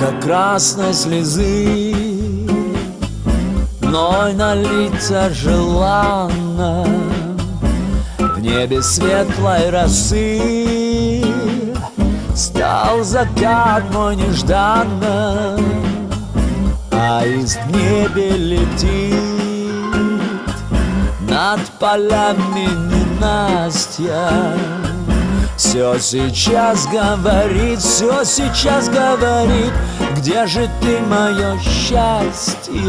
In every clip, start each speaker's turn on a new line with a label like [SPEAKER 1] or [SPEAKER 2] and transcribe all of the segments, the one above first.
[SPEAKER 1] ярко-красной слезы. Ной налиться желанно В небе светлой росы. Стал закат мой нежданно А из небе летит Над полями ненастья все сейчас говорит, все сейчас говорит Где же ты, мое счастье?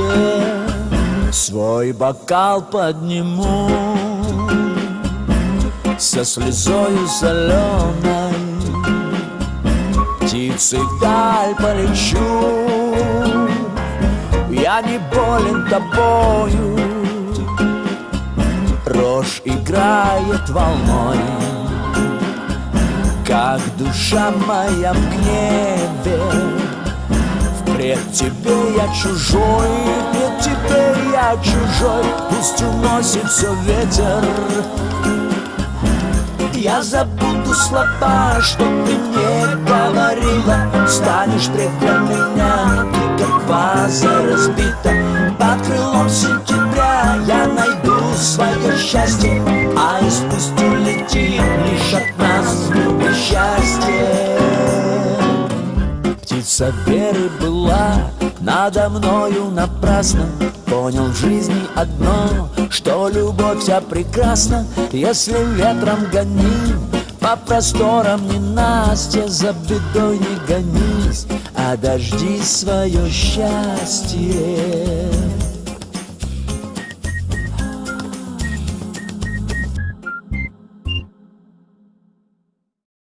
[SPEAKER 1] Свой бокал подниму Со слезою соленой Птицей вдаль полечу Я не болен тобою. Рожь играет волной как душа моя в гневе Впред тебе я чужой, пред тебе я чужой. Пусть уносит все ветер. Я забуду слова, что ты мне говорила. Станешь пред меня, ты как ваза разбита. Под Птица веры была надо мною напрасно. Понял в жизни одно, что любовь вся прекрасна. Если ветром гоним по просторам не Настя За бедой не гонись, а дожди свое счастье